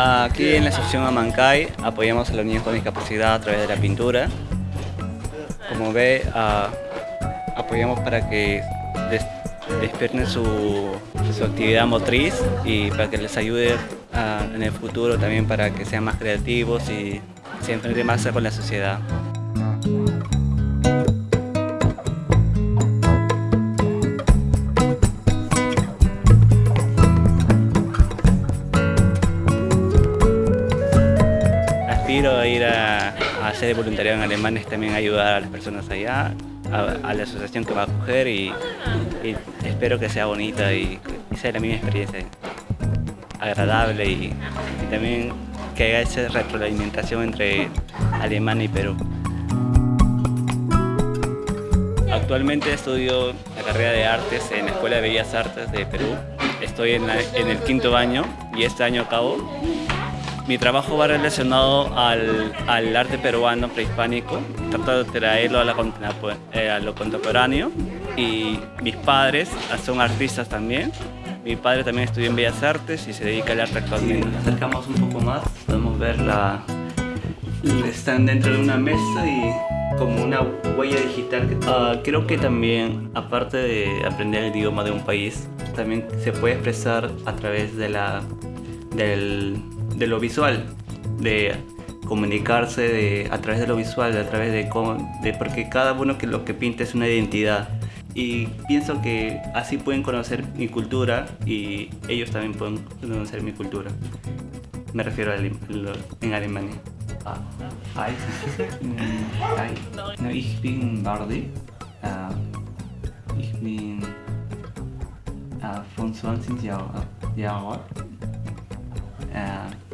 Aquí en la asociación Amancay apoyamos a los niños con discapacidad a través de la pintura. Como ve, ah, apoyamos para que des- despierten su, su actividad motriz y para que les ayude ah, en el futuro también para que sean más creativos y se enfrenten más con la sociedad. A ir a, a hacer voluntariado en Alemania y también ayudar a las personas allá, a, a la asociación que va a acoger y, y espero que sea bonita y, y sea la misma experiencia agradable y, y también que haya esa retroalimentación entre Alemania y Perú. Actualmente estudio la carrera de artes en la Escuela de Bellas Artes de Perú. Estoy en, la- en el quinto año y este año acabo. Mi trabajo va relacionado al, al arte peruano prehispánico, trato de traerlo a, la eh, a lo contemporáneo y mis padres son artistas también. Mi padre también estudió en Bellas Artes y se dedica al arte actualmente. Si nos acercamos un poco más, podemos ver la... Están dentro de una mesa y como una huella digital. Ah, creo que también, aparte de aprender el idioma de un país, también se puede expresar a través de la del, de lo visual, de comunicarse de, a través de lo visual, a través de, de porque cada uno que lo que pinta es una identidad. Y pienso que así pueden conocer mi cultura y ellos también pueden conocer mi cultura. Me refiero a Ale- en Alemania. Ah, hi. Hi. No, ich bin Bardi. Äh, ich bin 25 Jahre, Jahre alt. Äh,